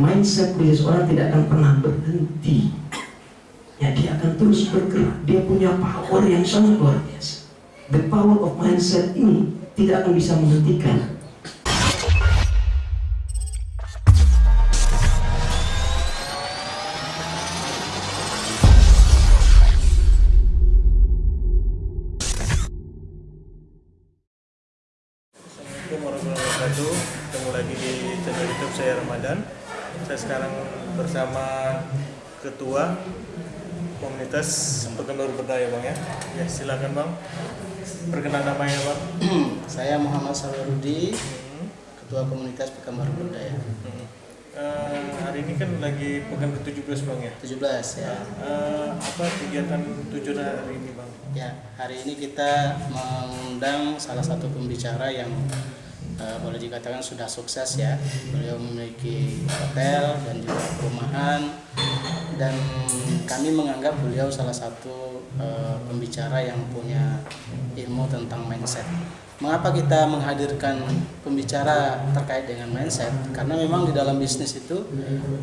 mindset bisnis orang tidak akan pernah berhenti. Ya dia akan terus bergerak. Dia punya power yang sangat luar biasa. The power of mindset ini tidak akan bisa menghentikan. Assalamualaikum warahmatullahi wabarakatuh. Ketemu lagi di channel youtube saya Ramadan Saya sekarang bersama Ketua Komunitas Penggemar Berdaya Bang ya Ya silakan Bang Perkenalan namanya Bang Saya Muhammad Sawarudi, Hmm, Ketua Komunitas Pekanbaru Berdaya. hmm. Eh, Hari ini kan lagi pekan ke-17 Bang ya 17 ya. Eh, Apa kegiatan tujuan hari ini Bang? Ya, hari ini kita mengundang salah satu pembicara yang eh, boleh dikatakan sudah sukses ya. Beliau memiliki hotel dan juga perumahan dan kami menganggap beliau salah satu eh, pembicara yang punya ilmu tentang mindset. Mengapa kita menghadirkan pembicara terkait dengan mindset? Karena memang di dalam bisnis itu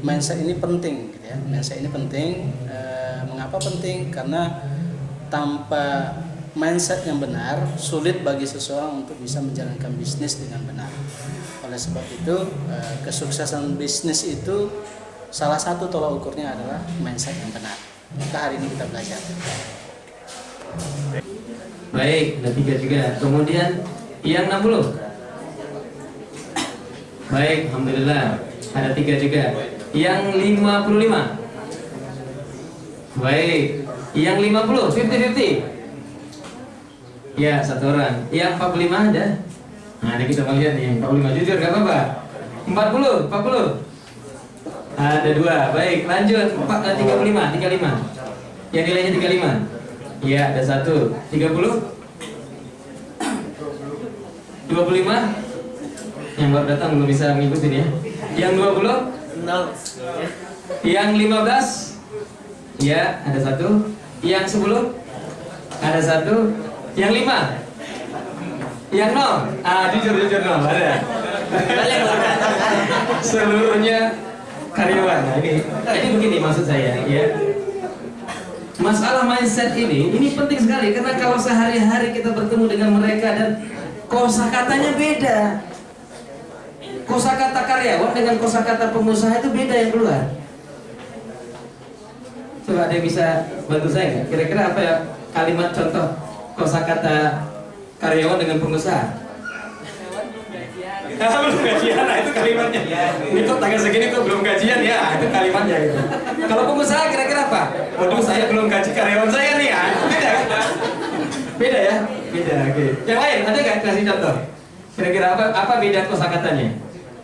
mindset ini penting, gitu ya. Mindset ini penting. Eh, mengapa penting? Karena tanpa mindset yang benar sulit bagi seseorang untuk bisa menjalankan bisnis dengan benar. Oleh sebab itu eh, kesuksesan bisnis itu salah satu tolak ukurnya adalah mindset yang benar. Maka hari ini kita belajar. Baik, ada tiga juga. Kemudian yang 60. Baik, Alhamdulillah. Ada tiga juga. Yang 55. Baik. Yang 50, 50-50. Ya, satu orang. Yang 45 ada? Nah, ada kita mau lihat nih. 45 jujur, gak apa-apa. 40, 40. Ada dua. Baik, lanjut. Empat, eh, 35, 35. Yang nilainya 35. Iya, ada satu. 30. 25 yang baru datang belum bisa mengikuti ya yang 20 Nol yang 15 ya ada satu yang 10 ada satu yang 5 yang 0 ah jujur jujur 0 ada. Seluruhnya karyawan. Nah, ini ini begini maksud saya ya. Masalah mindset ini ini penting sekali karena kalau sehari-hari kita bertemu dengan mereka dan kosakatanya beda. Kosakata karyawan dengan kosakata pengusaha itu beda yang keluar. Coba ada yang bisa bantu saya nggak? Kira-kira apa ya? Kalimat contoh kosakata karyawan dengan pengusaha belum gajian, nah itu kalimatnya. Ini kok tanggal segini kok belum gajian ya, itu kalimatnya gitu. Kalau pengusaha kira-kira apa? Waduh, saya belum gaji karyawan saya nih ya. Beda kan? Beda ya? Beda, oke. Yang lain ada nggak kasih contoh? Kira-kira apa apa beda kosakatanya?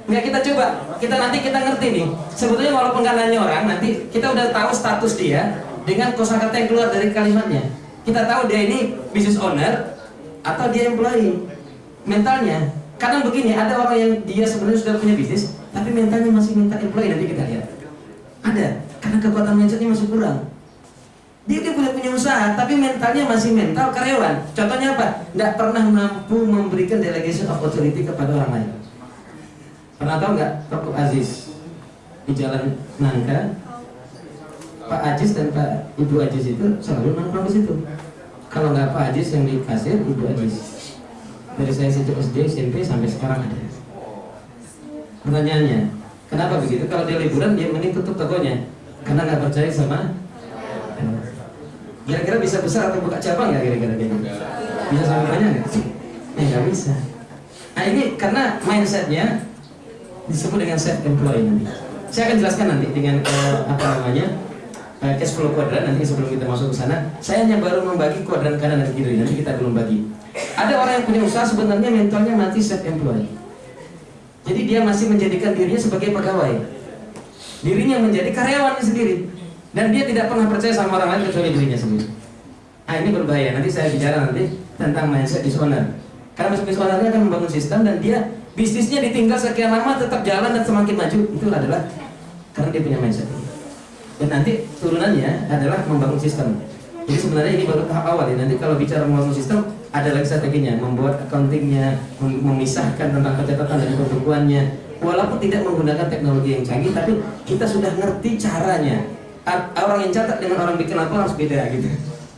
Nggak kita coba, kita nanti kita ngerti nih. Sebetulnya walaupun nggak nanya orang, nanti kita udah tahu status dia dengan kosakata yang keluar dari kalimatnya. Kita tahu dia ini business owner atau dia employee. Mentalnya, kadang begini ada orang yang dia sebenarnya sudah punya bisnis, tapi mentalnya masih mental employee nanti kita lihat. Ada, karena kekuatan mindsetnya masih kurang. Dia dia punya punya usaha, tapi mentalnya masih mental karyawan. Contohnya apa? Nggak pernah mampu memberikan delegation of authority kepada orang lain. Pernah tahu nggak Toko Aziz di Jalan Nangka? Pak Aziz dan Pak Ibu Aziz itu selalu nongkrong di situ. Kalau nggak Pak Aziz yang di kasir, Ibu Aziz. Dari saya sejak SD, SMP sampai sekarang ada. Pertanyaannya, kenapa begitu? Kalau dia liburan, dia mending tutup tokonya karena nggak percaya sama Kira-kira bisa besar atau buka cabang nggak kira-kira gitu? Bisa sampai banyak nggak? Eh nggak bisa. Nah ini karena mindsetnya disebut dengan self employed nanti. Saya akan jelaskan nanti dengan eh, apa namanya eh, cash flow kuadran nanti sebelum kita masuk ke sana. Saya hanya baru membagi kuadran kanan dan kiri nanti kita belum bagi. Ada orang yang punya usaha sebenarnya mentalnya mati self employed. Jadi dia masih menjadikan dirinya sebagai pegawai. Dirinya menjadi karyawan sendiri dan dia tidak pernah percaya sama orang lain kecuali dirinya sendiri. Nah ini berbahaya. Nanti saya bicara nanti tentang mindset dishonor. Karena business ownernya akan membangun sistem dan dia bisnisnya ditinggal sekian lama tetap jalan dan semakin maju itu adalah karena dia punya mindset. Dan nanti turunannya adalah membangun sistem. Jadi sebenarnya ini baru tahap awal ya. Nanti kalau bicara membangun sistem ada lagi strateginya, membuat accountingnya, mem- memisahkan tentang pencatatan dan pembukuannya, walaupun tidak menggunakan teknologi yang canggih tapi kita sudah ngerti caranya. Orang yang catat dengan orang bikin lapor harus beda gitu.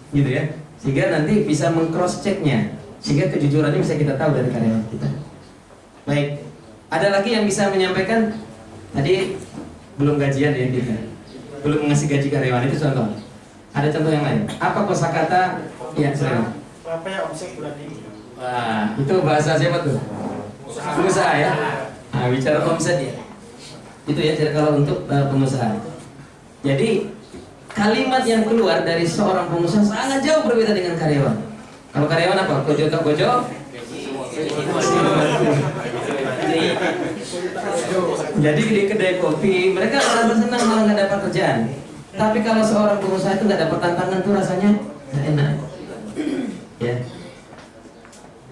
Gitu ya. Sehingga nanti bisa mengcross checknya sehingga kejujurannya bisa kita tahu dari karyawan kita. Baik. Ada lagi yang bisa menyampaikan? Tadi belum gajian ya kita belum ngasih gaji karyawan itu contoh ada contoh yang lain apa kosakata ya silakan Berapa ya omset bulan ini? Wah, itu bahasa siapa tuh? Pengusaha ya. Nah, bicara omset ya. Itu ya jadi kalau untuk uh, pengusaha. Jadi kalimat yang keluar dari seorang pengusaha sangat jauh berbeda dengan karyawan. Kalau karyawan apa? Kojo tak kojo? Jadi di kedai kopi mereka merasa senang malah nggak dapat kerjaan. Tapi kalau seorang pengusaha itu nggak dapat tantangan tuh rasanya nggak enak. Ya,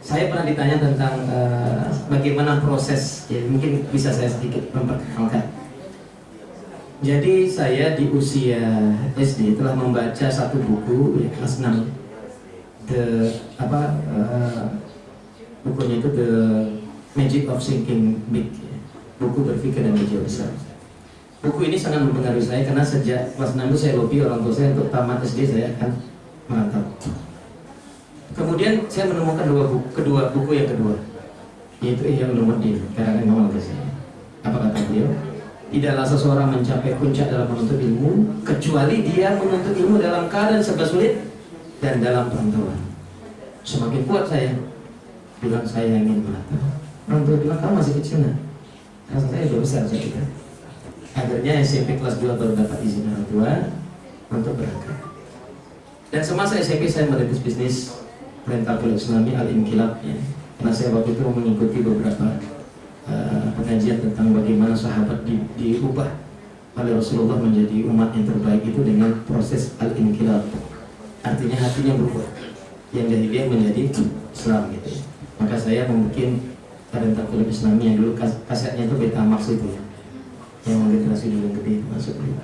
saya pernah ditanya tentang eh, bagaimana proses, ya mungkin bisa saya sedikit memperkenalkan. Jadi saya di usia SD telah membaca satu buku ya, kelas 6 The apa eh, bukunya itu The Magic of Thinking Big ya. Buku berpikir dan berjiwa besar. Buku ini sangat mempengaruhi saya karena sejak kelas 6 itu saya lobby orang tua saya untuk tamat SD saya akan merantau. Kemudian saya menemukan dua buku, kedua buku yang kedua, yaitu Ihya Ulumuddin karangan Imam Al-Ghazali. Apa kata beliau? Tidaklah seseorang mencapai puncak dalam menuntut ilmu kecuali dia menuntut ilmu dalam keadaan serba sulit dan dalam perantauan. Semakin kuat saya bilang saya ingin merantau. Orang tua bilang kamu masih kecil nak. Sudah besar saya kira. Akhirnya SMP kelas 2 baru dapat izin orang tua untuk berangkat. Dan semasa SMP saya merintis bisnis rental kuliah Islami Al Inkilab ya. Karena saya waktu itu mengikuti beberapa uh, pengajian tentang bagaimana sahabat di, diubah oleh Rasulullah menjadi umat yang terbaik itu dengan proses Al Inkilab. Artinya hatinya berubah. Yang jahiliyah menjadi Islam gitu. Maka saya membuat rental kuliah Islami yang dulu kas kasetnya itu beta max itu ya. Yang generasi dulu yang gede itu masuk dulu.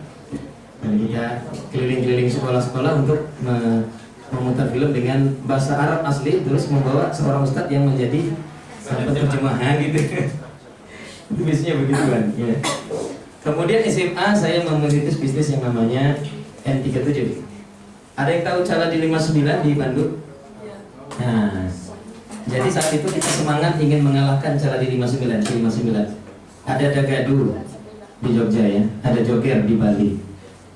Dan kita keliling-keliling sekolah-sekolah untuk me- memutar film dengan bahasa Arab asli terus membawa seorang ustadz yang menjadi penerjemahan gitu itu biasanya begitu kan ya. kemudian SMA saya memerintis bisnis yang namanya N37 ada yang tahu cara di 59 di Bandung nah jadi saat itu kita semangat ingin mengalahkan cara di 59 di 59 ada Dagadu di Jogja ya ada Joger di Bali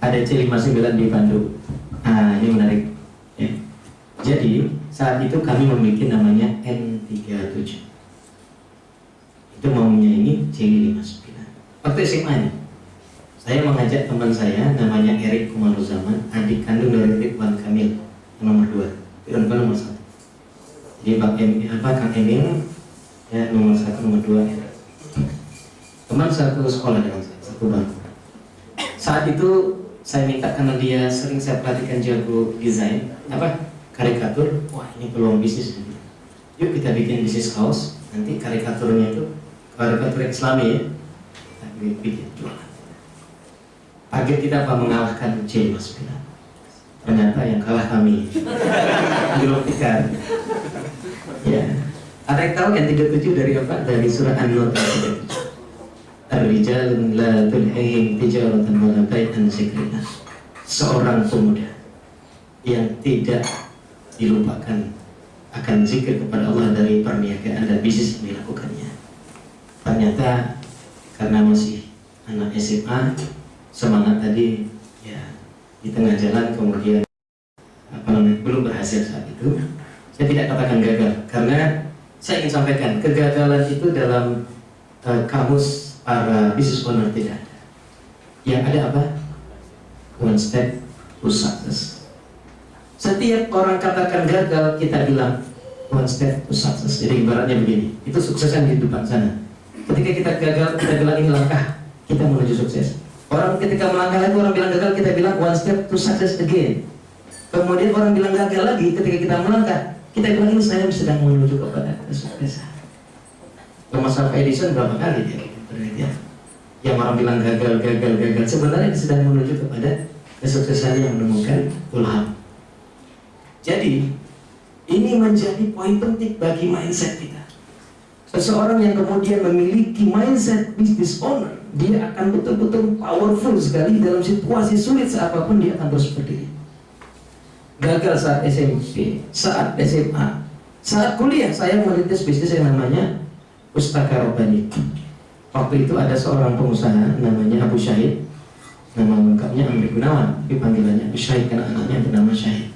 ada C59 di Bandung. Nah ini menarik Ya. Jadi saat itu kami memiliki namanya N37 Itu mau menyaingi C59 Waktu SMA nya Saya mengajak teman saya namanya Erik Kumaruzaman Adik kandung dari Ridwan Kamil nomor 2 Ridwan nomor 1 Jadi Bang Emil, apa Kang Emil ya, nomor 1, nomor 2 ya. Teman satu sekolah dengan saya, satu bangku Saat itu saya minta karena dia sering saya perhatikan jago desain apa karikatur. Wah ini peluang bisnis ini. yuk kita bikin bisnis kaos. Nanti karikaturnya itu karikatur islami ya kita bikin jualan. Target kita apa? Mengalahkan C Mas Bila ternyata yang kalah kami. Ya ada yang tahu yang 37 dari apa dari surah An-Nur ayat 37 Ar-rijal la tulhihim tijaratan wa la bai'an. Seorang pemuda yang tidak dilupakan akan zikir kepada Allah dari perniagaan dan bisnis yang dilakukannya. Ternyata karena masih anak SMA, semangat tadi ya di tengah jalan kemudian apa namanya belum berhasil saat itu. Saya tidak katakan gagal karena saya ingin sampaikan kegagalan itu dalam uh, kamus para business owner tidak ada. Yang ada apa? One step to success. Setiap orang katakan gagal, kita bilang one step to success. Jadi ibaratnya begini, itu suksesnya di depan sana. Ketika kita gagal, kita bilang ini langkah kita menuju sukses. Orang ketika melangkah lagi, orang bilang gagal, kita bilang one step to success again. Kemudian orang bilang gagal lagi, ketika kita melangkah, kita bilang ini saya sedang menuju kepada kesuksesan. Thomas Alva Edison berapa kali dia penelitian yang orang bilang gagal, gagal, gagal. Sebenarnya dia sedang menuju kepada kesuksesan yang menemukan ulham jadi ini menjadi poin penting bagi mindset kita. Seseorang yang kemudian memiliki mindset business owner dia akan betul-betul powerful sekali dalam situasi sulit seapapun dia akan terus berdiri gagal saat SMP saat SMA saat kuliah saya merintis bisnis yang namanya Pustaka Robbani. Waktu itu ada seorang pengusaha namanya Abu Syahid. Nama lengkapnya Amri Gunawan. Tapi panggilannya Abu Syahid karena anaknya bernama Syahid.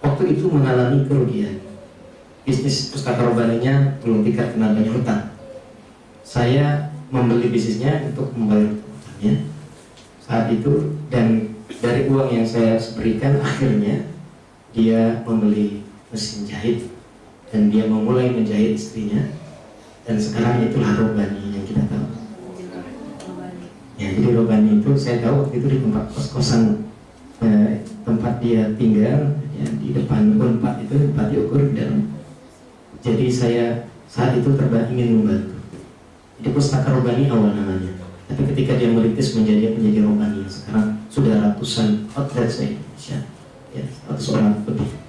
Waktu itu mengalami kerugian. Bisnis pustaka robaninya belum tingkat banyak hutang saya membeli bisnisnya untuk membayar hutangnya. Saat itu dan dari uang yang saya berikan akhirnya dia membeli mesin jahit dan dia memulai menjahit istrinya dan sekarang itulah robani yang kita tahu ya jadi robani itu saya tahu waktu itu di tempat kos-kosan eh, tempat dia tinggal ya, di depan unpad itu tempat diukur dan jadi saya saat itu terbang ingin membantu. Jadi pustaka robani awal namanya. Tapi ketika dia merintis menjadi menjadi robani sekarang sudah ratusan outlet saya Yes, that's all I have